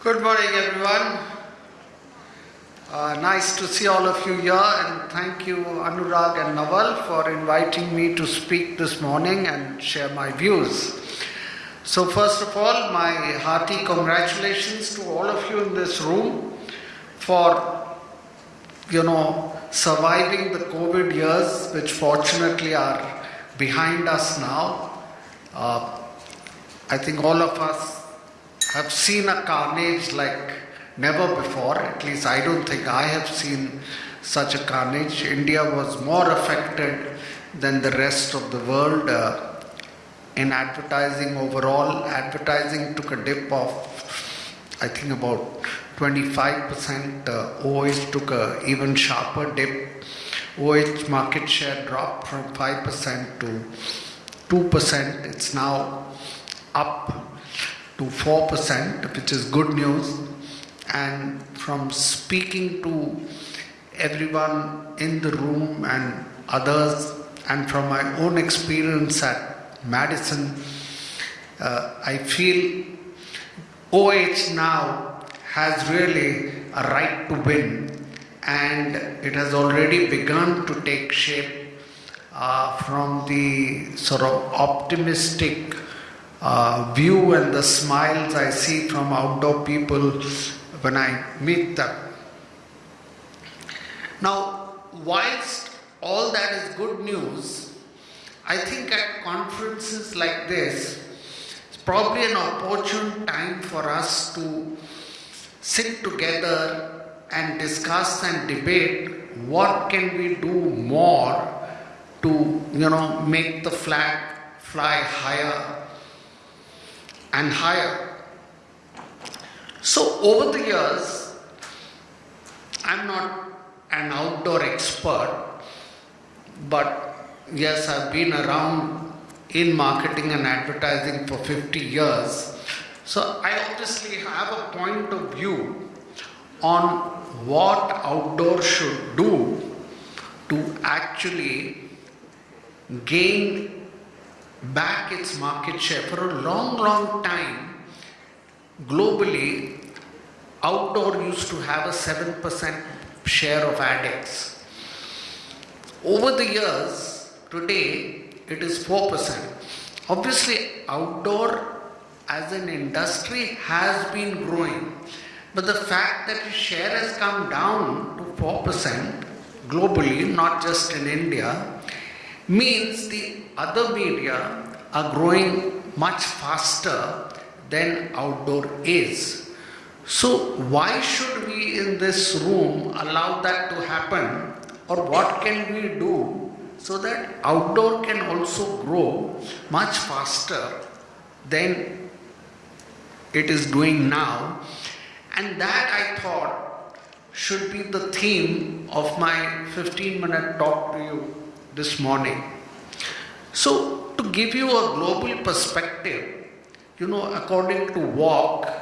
Good morning, everyone. Uh, nice to see all of you here, and thank you, Anurag and Naval, for inviting me to speak this morning and share my views. So, first of all, my hearty congratulations to all of you in this room for, you know, surviving the COVID years, which fortunately are behind us now. Uh, I think all of us have seen a carnage like never before. At least I don't think I have seen such a carnage. India was more affected than the rest of the world uh, in advertising overall. Advertising took a dip of, I think, about 25%. Uh, OH took a even sharper dip. OH market share dropped from 5% to 2%. It's now up to 4%, which is good news. And from speaking to everyone in the room and others, and from my own experience at Madison, uh, I feel OH now has really a right to win, and it has already begun to take shape uh, from the sort of optimistic uh, view and the smiles I see from outdoor people when I meet them. Now, whilst all that is good news, I think at conferences like this, it's probably an opportune time for us to sit together and discuss and debate what can we do more to you know make the flag fly higher and higher. So, over the years, I'm not an outdoor expert, but yes, I've been around in marketing and advertising for 50 years. So, I obviously have a point of view on what outdoor should do to actually gain back its market share. For a long, long time, globally, outdoor used to have a 7% share of ADEX. Over the years, today, it is 4%. Obviously, outdoor as an industry has been growing, but the fact that its share has come down to 4% globally, not just in India, means the other media are growing much faster than outdoor is. So, why should we in this room allow that to happen, or what can we do so that outdoor can also grow much faster than it is doing now? And that I thought should be the theme of my 15 minute talk to you this morning. So, to give you a global perspective, you know, according to WARC,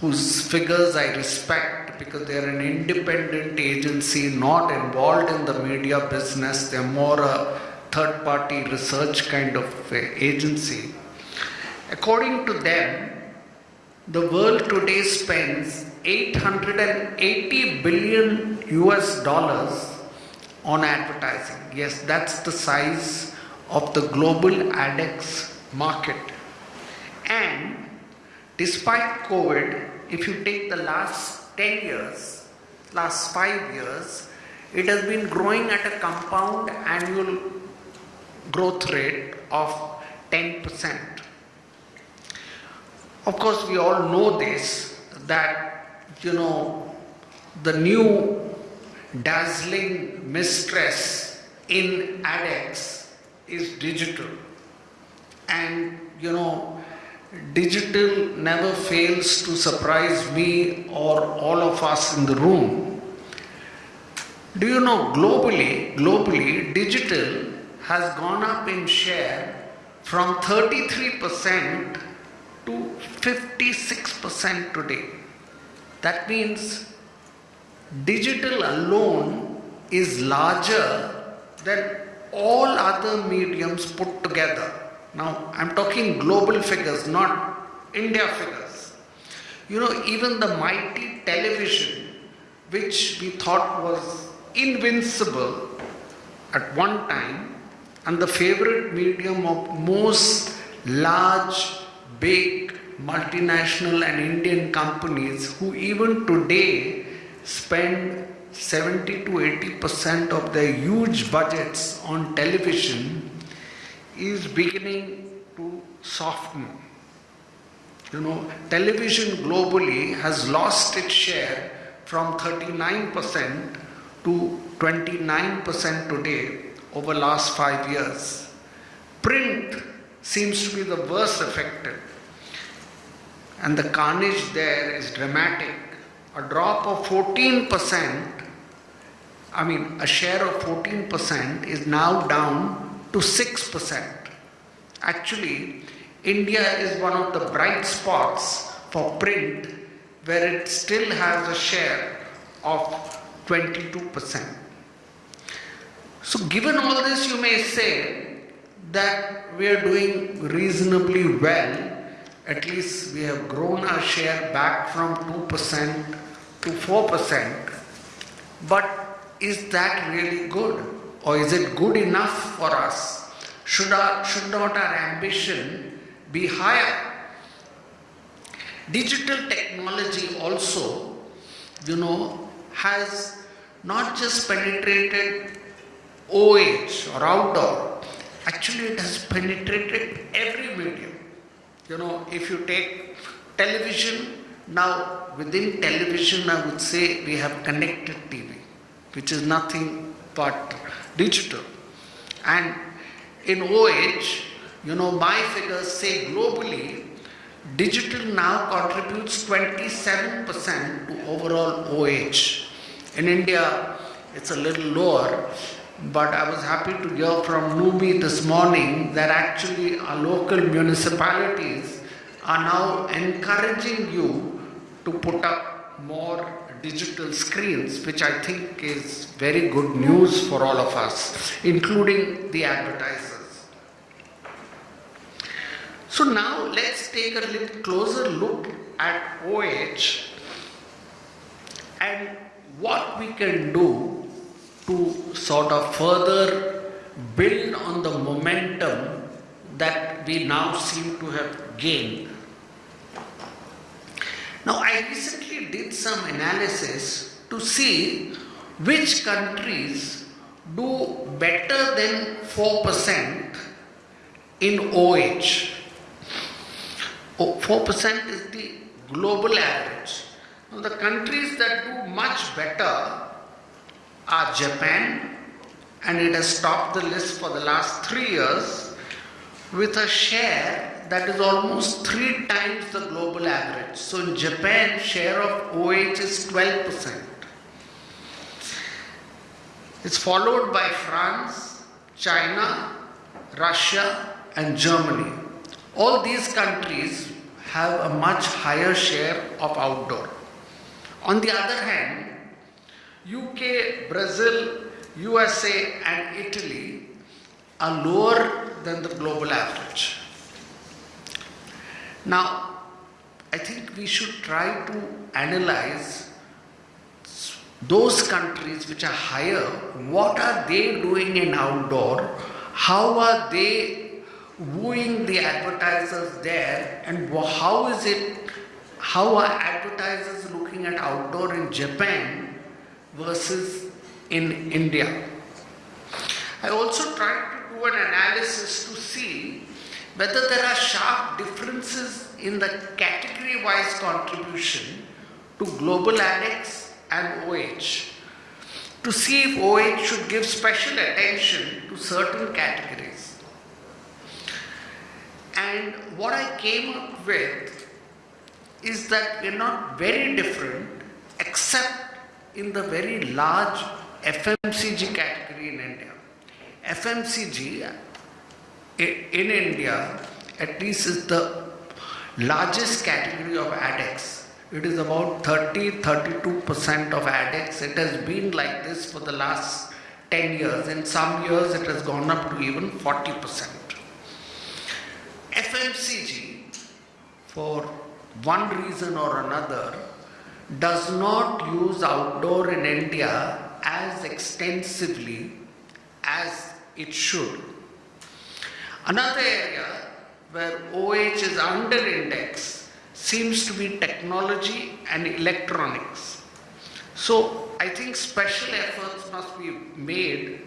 whose figures I respect because they are an independent agency not involved in the media business, they're more a third party research kind of agency. According to them, the world today spends 880 billion US dollars on advertising. Yes, that's the size of the global ADEX market. And despite COVID, if you take the last 10 years, last 5 years, it has been growing at a compound annual growth rate of 10%. Of course, we all know this that you know the new dazzling mistress in ADEX is digital. And you know, digital never fails to surprise me or all of us in the room. Do you know globally, globally, digital has gone up in share from 33% to 56% today. That means digital alone is larger than all other mediums put together. Now, I'm talking global figures, not India figures. You know, even the mighty television, which we thought was invincible at one time, and the favorite medium of most large, big, multinational and Indian companies who even today spend 70 to 80 percent of their huge budgets on television is beginning to soften. You know, television globally has lost its share from 39% to 29% today over the last 5 years. Print seems to be the worst affected and the carnage there is dramatic. A drop of 14%, I mean a share of 14% is now down to 6%. Actually, India is one of the bright spots for print where it still has a share of 22%. So given all this, you may say that we are doing reasonably well. At least we have grown our share back from 2% to 4%. But is that really good? Or is it good enough for us? Should, our, should not our ambition be higher? Digital technology also, you know, has not just penetrated OH or outdoor, actually it has penetrated every medium. You know, if you take television, now within television I would say we have connected TV, which is nothing but digital. And in OH, you know, my figures say globally, digital now contributes 27% to overall OH. In India, it's a little lower, but I was happy to hear from Numi this morning that actually our local municipalities are now encouraging you to put up more digital screens, which I think is very good news for all of us, including the advertisers. So now let's take a little closer look at OH and what we can do to sort of further build on the momentum that we now seem to have gained. Now, I recently did some analysis to see which countries do better than 4% in OH. 4% is the global average. Now, the countries that do much better are Japan, and it has topped the list for the last three years with a share that is almost three times the global average. So in Japan, share of OH is 12%. It's followed by France, China, Russia, and Germany. All these countries have a much higher share of outdoor. On the other hand, UK, Brazil, USA and Italy are lower than the global average. Now, I think we should try to analyze those countries which are higher, what are they doing in outdoor, how are they wooing the advertisers there? And how is it, how are advertisers looking at outdoor in Japan versus in India. I also tried to do an analysis to see whether there are sharp differences in the category-wise contribution to global ADEX and OH to see if OH should give special attention to certain categories. And what I came up with is that we're not very different except in the very large FMCG category in India. FMCG in India at least is the largest category of ADEX. It is about 30-32% of ADEX. It has been like this for the last 10 years. In some years it has gone up to even 40%. FMCG for one reason or another, does not use outdoor in India as extensively as it should. Another area where OH is under index seems to be technology and electronics. So I think special efforts must be made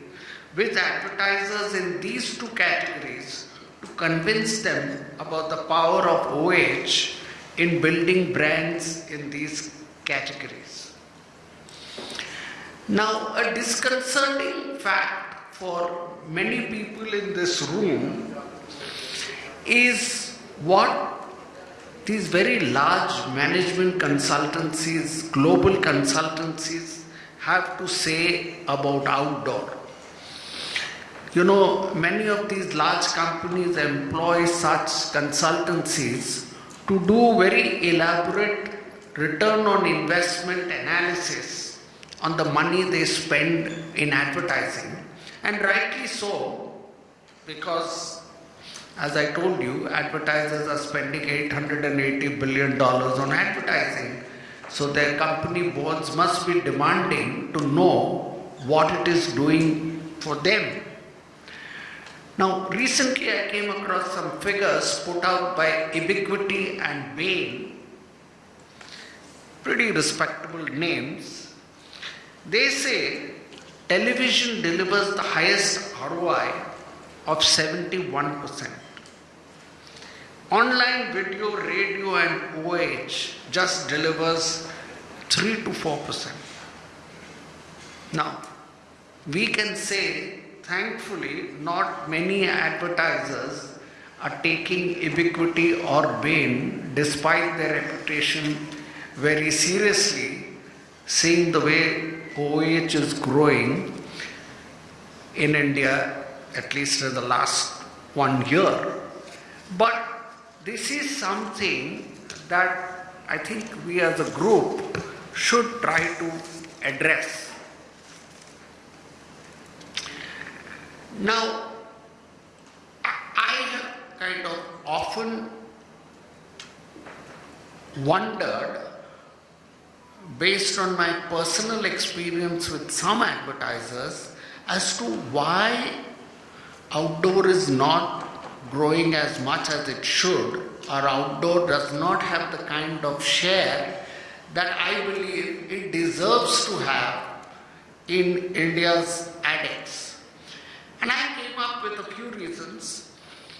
with advertisers in these two categories to convince them about the power of OH in building brands in these categories. Now, a disconcerting fact for many people in this room is what these very large management consultancies, global consultancies, have to say about outdoor. You know, many of these large companies employ such consultancies to do very elaborate return on investment analysis on the money they spend in advertising. And rightly so, because as I told you, advertisers are spending $880 billion on advertising. So their company boards must be demanding to know what it is doing for them. Now, recently I came across some figures put out by Ebiquity and Bain, pretty respectable names. They say television delivers the highest ROI of 71%. Online video, radio, and OH just delivers 3 to 4%. Now, we can say, thankfully, not many advertisers are taking Ebiquity or Bain, despite their reputation, very seriously, seeing the way OH is growing in India, at least in the last one year. But this is something that I think we as a group should try to address. Now, I kind of often wondered, based on my personal experience with some advertisers, as to why outdoor is not growing as much as it should, or outdoor does not have the kind of share that I believe it deserves to have in India's ADEX. And I came up with a few reasons.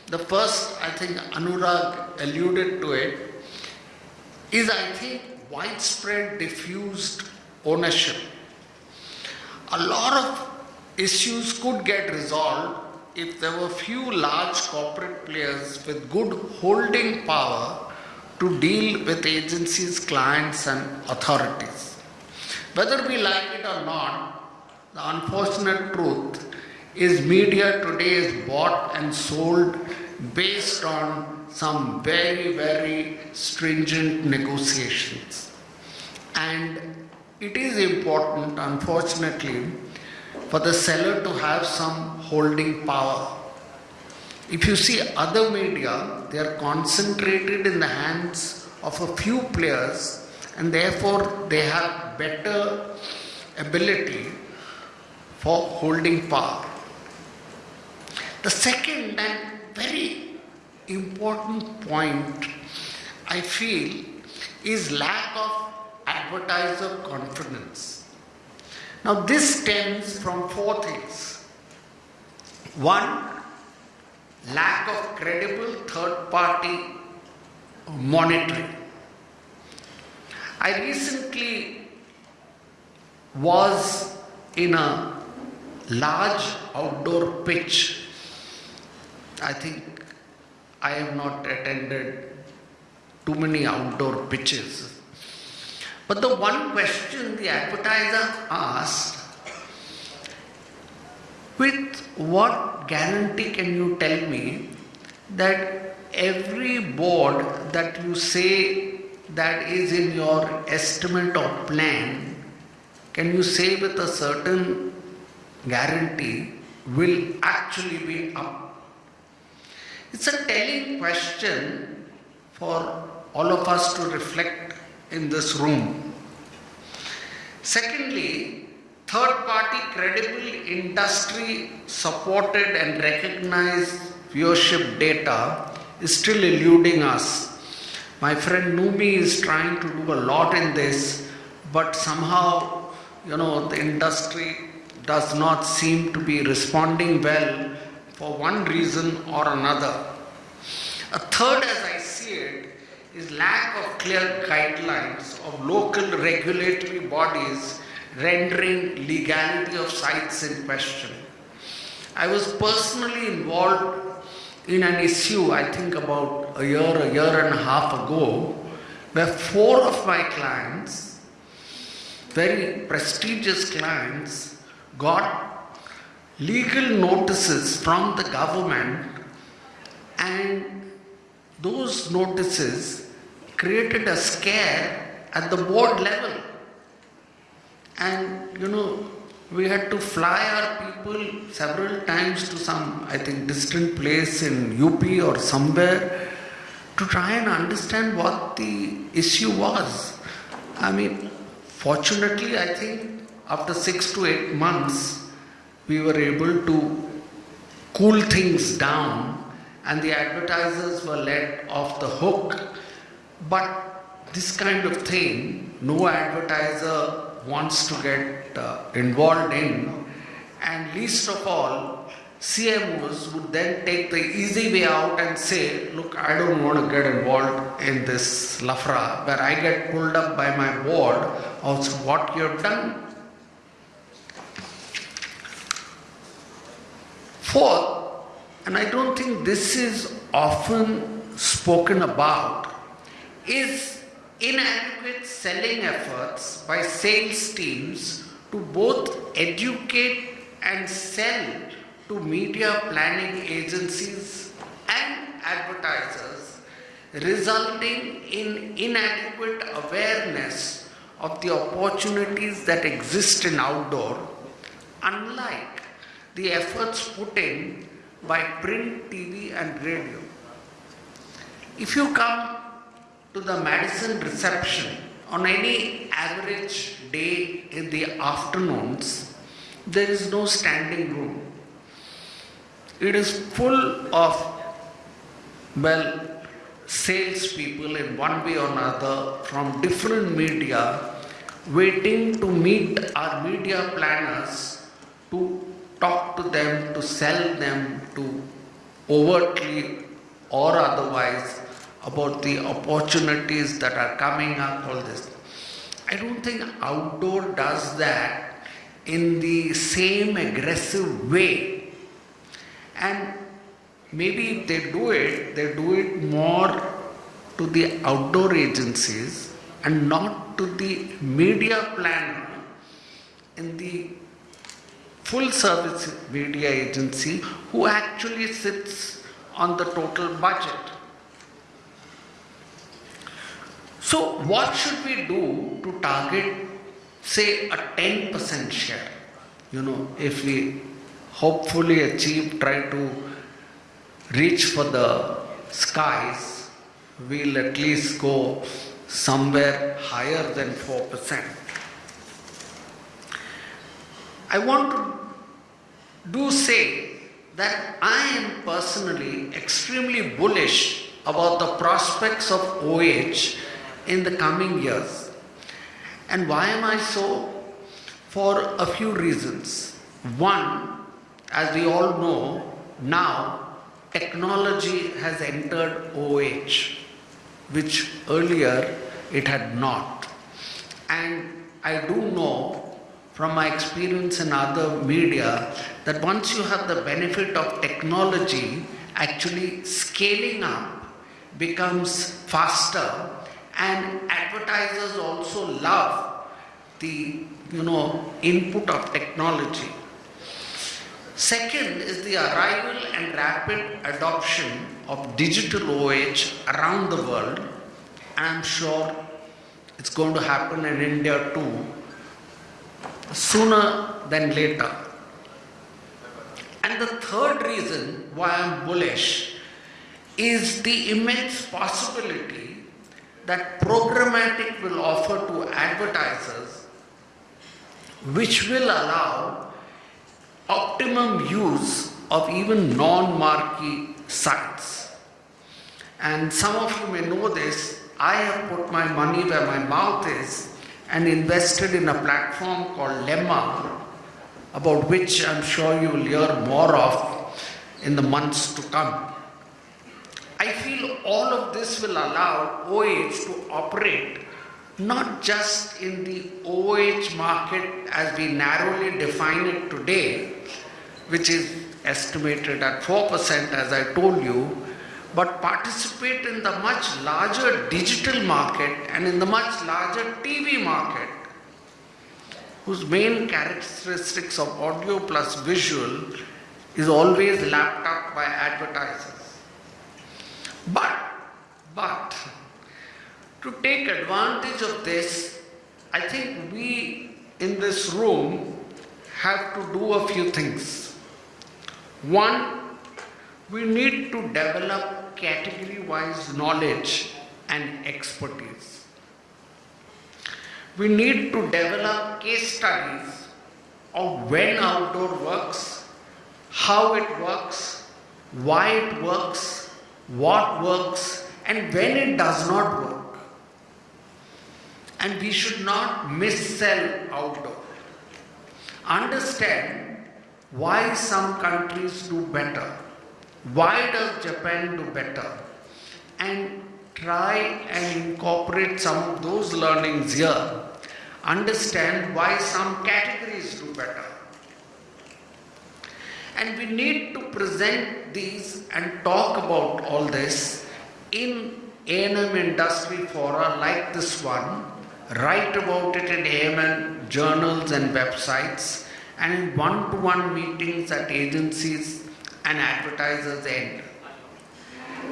The first, I think Anurag alluded to it, is I think widespread diffused ownership. A lot of issues could get resolved if there were few large corporate players with good holding power to deal with agencies, clients, and authorities. Whether we like it or not, the unfortunate truth is media today is bought and sold based on some very, very stringent negotiations. And it is important, unfortunately, for the seller to have some holding power. If you see other media, they are concentrated in the hands of a few players and therefore they have better ability for holding power. The second and very important point I feel is lack of advertiser confidence. Now this stems from four things. One, lack of credible third party monitoring. I recently was in a large outdoor pitch. I think I have not attended too many outdoor pitches. But the one question the advertiser asked with what guarantee can you tell me that every board that you say that is in your estimate or plan, can you say with a certain guarantee will actually be up? It's a telling question for all of us to reflect in this room. Secondly, third party credible industry supported and recognized viewership data is still eluding us. My friend Numi is trying to do a lot in this, but somehow, you know, the industry does not seem to be responding well for one reason or another. A third, as I see it, is lack of clear guidelines of local regulatory bodies rendering legality of sites in question. I was personally involved in an issue, I think about a year, a year and a half ago, where four of my clients, very prestigious clients, got legal notices from the government and those notices created a scare at the board level. And you know, we had to fly our people several times to some, I think, distant place in UP or somewhere to try and understand what the issue was. I mean, fortunately, I think after six to eight months, we were able to cool things down and the advertisers were let off the hook. But this kind of thing, no advertiser wants to get uh, involved in, and least of all, CMOs would then take the easy way out and say, Look, I don't want to get involved in this lafra where I get pulled up by my board of what you have done. Fourth, and I don't think this is often spoken about, is inadequate selling efforts by sales teams to both educate and sell to media planning agencies and advertisers, resulting in inadequate awareness of the opportunities that exist in outdoor, unlike the efforts put in by print, TV, and radio. If you come to the Madison reception on any average day in the afternoons, there is no standing room. It is full of, well, salespeople in one way or another from different media waiting to meet our media planners to talk to them, to sell them, to overtly or otherwise about the opportunities that are coming up, all this. I don't think outdoor does that in the same aggressive way. And maybe if they do it, they do it more to the outdoor agencies and not to the media planner in the full service media agency who actually sits on the total budget. So, what should we do to target, say, a 10% share? You know, if we hopefully achieve, try to reach for the skies, we'll at least go somewhere higher than 4%. I want to do say that I am personally extremely bullish about the prospects of OH in the coming years. And why am I so? For a few reasons. One, as we all know, now technology has entered OH, which earlier it had not. And I do know from my experience in other media that once you have the benefit of technology, actually scaling up becomes faster. And advertisers also love the you know input of technology. Second is the arrival and rapid adoption of digital OH around the world. I'm sure it's going to happen in India too sooner than later. And the third reason why I'm bullish is the immense possibility that programmatic will offer to advertisers which will allow optimum use of even non-marquee sites. And some of you may know this, I have put my money where my mouth is and invested in a platform called Lemma, about which I'm sure you will hear more of in the months to come. I feel all of this will allow OH to operate not just in the OH market as we narrowly define it today, which is estimated at 4% as I told you, but participate in the much larger digital market and in the much larger TV market, whose main characteristics of audio plus visual is always lapped up by advertisers. But, but, to take advantage of this, I think we in this room have to do a few things. One, we need to develop category-wise knowledge and expertise. We need to develop case studies of when outdoor works, how it works, why it works, what works, and when it does not work. And we should not missell outdoor. Understand why some countries do better why does Japan do better? And try and incorporate some of those learnings here. Understand why some categories do better. And we need to present these and talk about all this in A&M industry fora like this one, write about it in A&M journals and websites, and one-to-one -one meetings at agencies and advertisers end.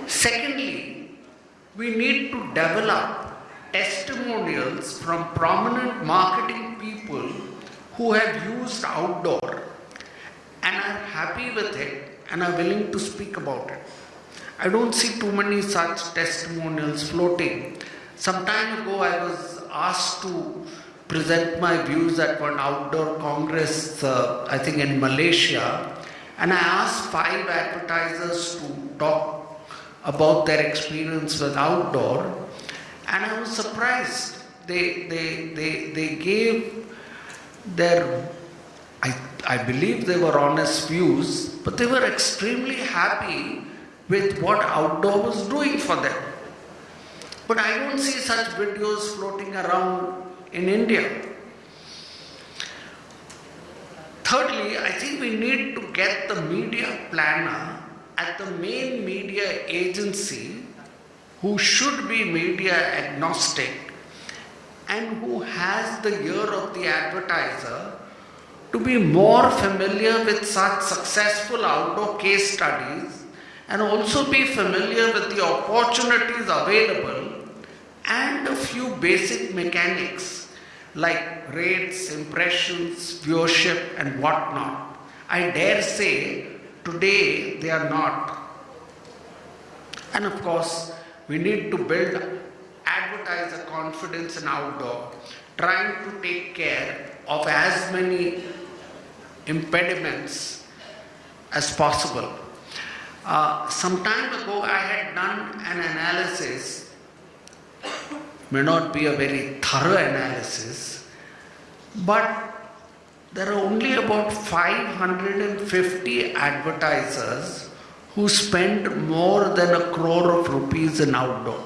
Secondly, we need to develop testimonials from prominent marketing people who have used outdoor and are happy with it and are willing to speak about it. I don't see too many such testimonials floating. Some time ago I was asked to present my views at one outdoor congress, uh, I think in Malaysia, and I asked five advertisers to talk about their experience with outdoor, and I was surprised. They, they, they, they gave their, I, I believe they were honest views, but they were extremely happy with what outdoor was doing for them. But I don't see such videos floating around in India. Thirdly, I think we need to get the media planner at the main media agency who should be media agnostic and who has the ear of the advertiser to be more familiar with such successful outdoor case studies and also be familiar with the opportunities available and a few basic mechanics like rates, impressions, viewership and whatnot. I dare say today they are not. And of course, we need to build advertiser confidence in outdoor, trying to take care of as many impediments as possible. Uh, some time ago, I had done an analysis may not be a very thorough analysis, but there are only about 550 advertisers who spend more than a crore of rupees in outdoor.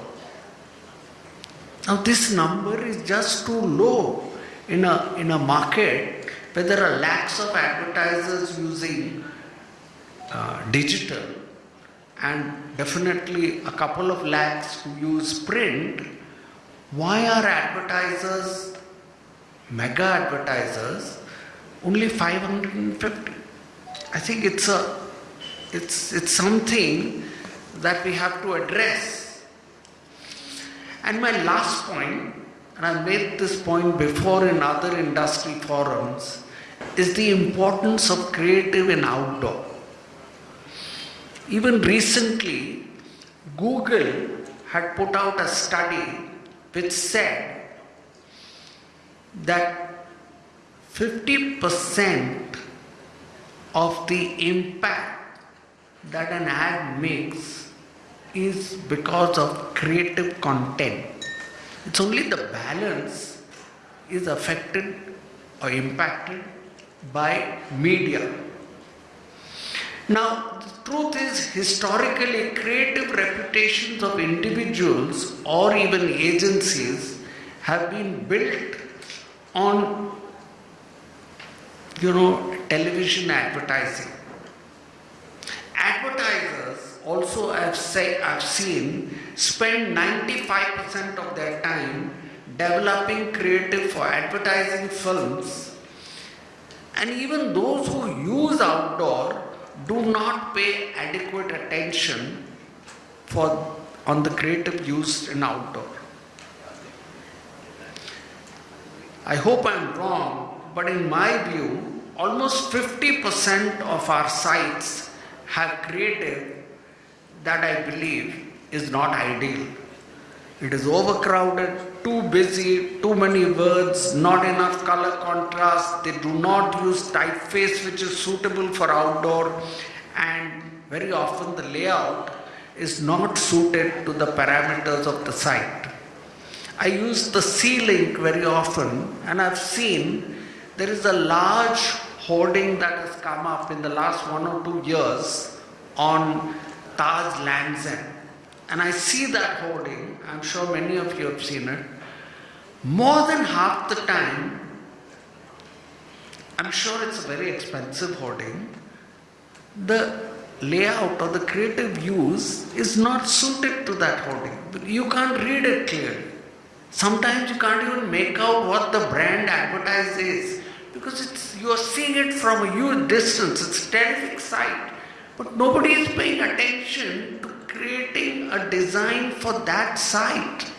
Now this number is just too low in a, in a market where there are lakhs of advertisers using uh, digital and definitely a couple of lakhs who use print why are advertisers, mega advertisers, only 550? I think it's a, it's, it's something that we have to address. And my last point, and I made this point before in other industry forums, is the importance of creative and outdoor. Even recently, Google had put out a study which said that 50% of the impact that an ad makes is because of creative content. It's only the balance is affected or impacted by media. Now, the truth is, historically, creative reputations of individuals or even agencies have been built on, you know, television advertising. Advertisers also, I've, say, I've seen, spend 95% of their time developing creative for advertising films. And even those who use outdoor do not pay adequate attention for, on the creative use in outdoor. I hope I'm wrong, but in my view, almost 50% of our sites have creative that I believe is not ideal. It is overcrowded, too busy, too many words, not enough color contrast. They do not use typeface which is suitable for outdoor, and very often the layout is not suited to the parameters of the site. I use the Sea Link very often, and I've seen there is a large hoarding that has come up in the last one or two years on Taj Lands End. And I see that hoarding, I'm sure many of you have seen it. More than half the time, I'm sure it's a very expensive hoarding, the layout or the creative use is not suited to that hoarding. You can't read it clearly. Sometimes you can't even make out what the brand advertised is because it's, you are seeing it from a huge distance. It's a terrific sight. But nobody is paying attention to creating a design for that site.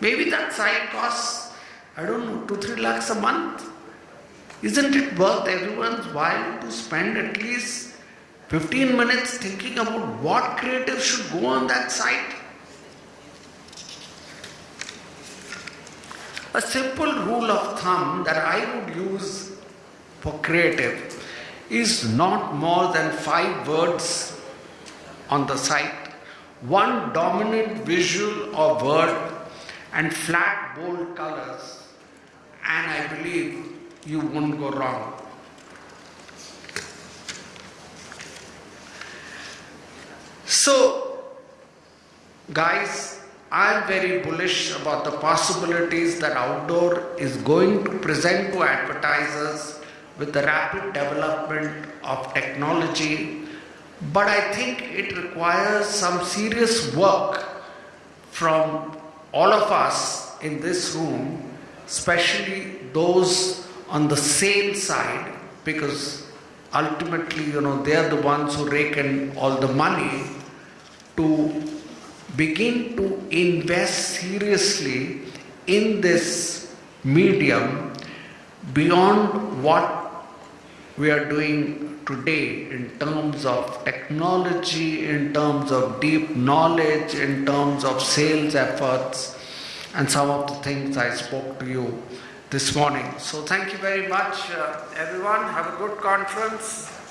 Maybe that site costs, I don't know, two, three lakhs a month. Isn't it worth everyone's while to spend at least 15 minutes thinking about what creative should go on that site? A simple rule of thumb that I would use for creative is not more than five words on the site, one dominant visual or word, and flat bold colors, and I believe you won't go wrong. So, guys, I'm very bullish about the possibilities that outdoor is going to present to advertisers with the rapid development of technology. But I think it requires some serious work from all of us in this room, especially those on the sales side, because ultimately, you know, they are the ones who rake in all the money to begin to invest seriously in this medium beyond what we are doing today in terms of technology, in terms of deep knowledge, in terms of sales efforts, and some of the things I spoke to you this morning. So, thank you very much, uh, everyone. Have a good conference.